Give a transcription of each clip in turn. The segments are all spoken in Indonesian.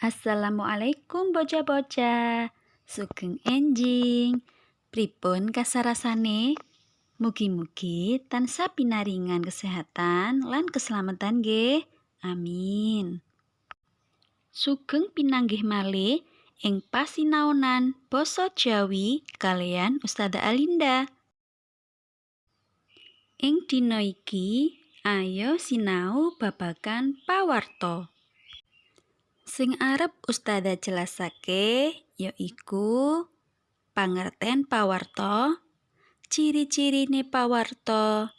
Assalamualaikum bocah-bocah. Sugeng enjing. Pripun kasarasane? Mugi-mugi tansah pinaringan kesehatan lan keselamatan nggih. Amin. Sugeng pinanggih malih ing pasinaonan basa Jawi kalian Ustazah Alinda. Ing dina iki ayo sinau babagan pawarta. Sing arep Ustazah jelasake yaiku pangerten pawarta, ciri-cirine pawarta,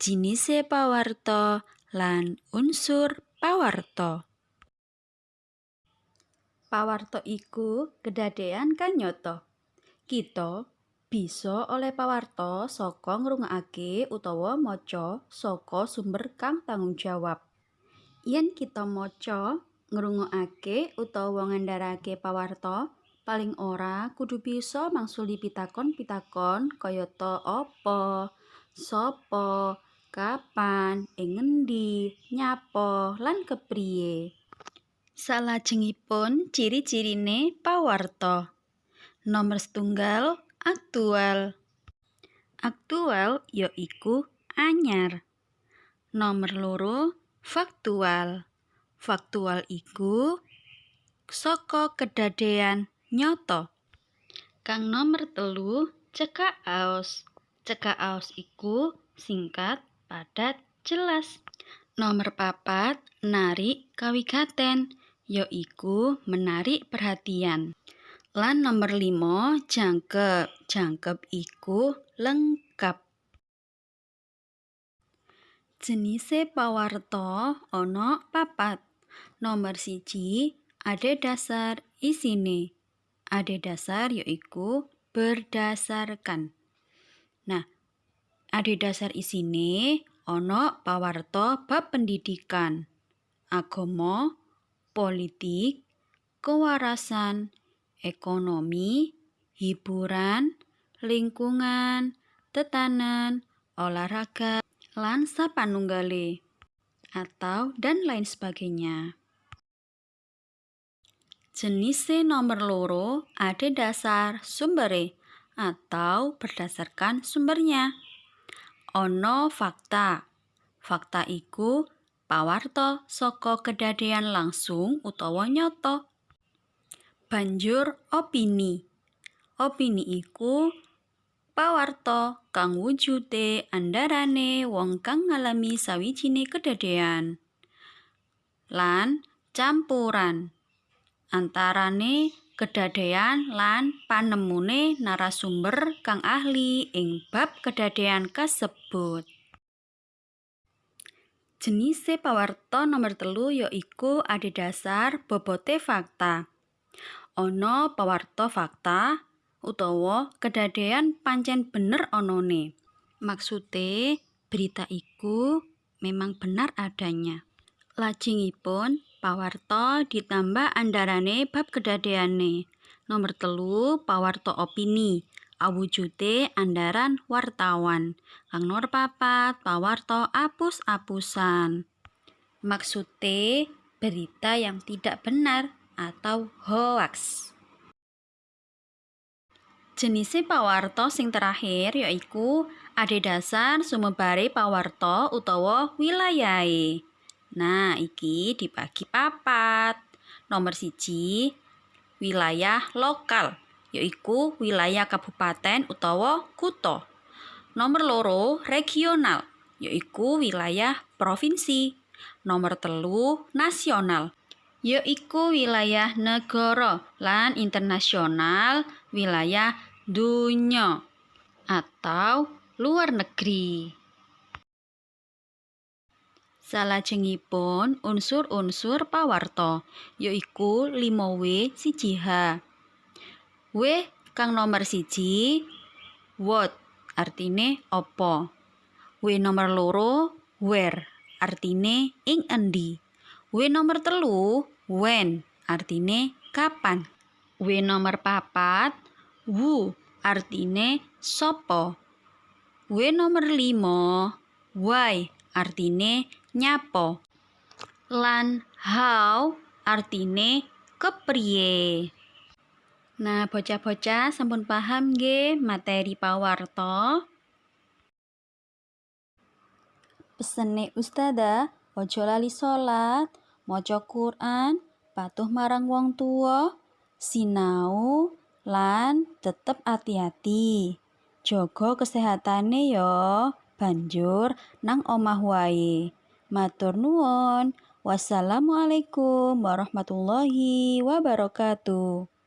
jinise pawarta, lan unsur pawarta. Pawarta iku kedadean kang nyata. Kita bisa oleh pawarta saka ngrungokake utawa maca saka sumber kang tanggung jawab. Yen kita maca ngrungokake utawa ngandharake pawarta, paling ora kudu bisa mangsuli pitakon-pitakon kayata apa, sapa, kapan, ing ngendi, nyapa, lan kepriye. Salajengipun ciri-cirine pawarta. Nomor setunggal aktual. Aktual ya iku anyar. Nomor loro faktual. Faktual iku saka kedadean nyata. Kang nomor telu cekak aos. Cekak aos iku singkat, padat, jelas. Nomor papat narik kawigaten yaiku menarik perhatian. Lan nomor limo jangkep. Jangkep iku lengkap. Jenise pawarta ana papat. Nomor siji ade dasar isine. Ade dasar yaiku berdasarkan. Nah, ade dasar isine ana pawarta bab pendidikan, agama, politik, kewarasan, ekonomi, hiburan, lingkungan, tetanen, olahraga, lan sapanunggale atau dan lain sebagainya. Jenise nomor loro ada dasar sumbere atau berdasarkan sumbernya. Ono fakta. Fakta iku pawarta saka kedadean langsung utawa nyata. Banjur opini. Opini iku pawarta kang wujude andharane wong kang ngalami sawijine kedadean. Lan campuran antarane kedadean lan panemune narasumber kang ahli ing bab kedadean kasebut. Jenise pawarta nomor telu yaiku adhedhasar bobote fakta. Ana pawarta fakta utawa kedadean pancen bener onone. Maksude berita iku memang benar adanya. Lajengipun pawarta ditambah andharane bab kedadeane. Nomor telu pawarta opini. Awujude andharan wartawan. Kang nomor papat pawarta apus-apusan. Maksude berita yang tidak benar atau hoax. Jenise pawarta sing terakhir yaiku adhedhasar sumebare pawarta utawa wilayahe. Nah, iki dibagi papat. Nomor siji, wilayah lokal, yaiku wilayah kabupaten utawa kutha. Nomor loro, regional, yaiku wilayah provinsi. Nomor telu, nasional, yaiku wilayah negara lan internasional, wilayah dunya atau luar negeri. Salajengipun unsur-unsur pawarta yaiku 5W siji H. W kang nomor siji what artine apa. W nomor loro where artine ing endi. W nomor telu when artine kapan. W nomor papat who artine sapa. W nomor limo why artine nyapa lan how artine kepriye. Nah, bocah-bocah sampun paham nggih materi pawarta? Pesene Ustazah, ojo lali salat, maca Quran, patuh marang wong tua, sinau lan tetep ati-ati. Jaga kesehatane ya, banjur nang omah wae. Matur nuwun. Wassalamualaikum warahmatullahi wabarakatuh.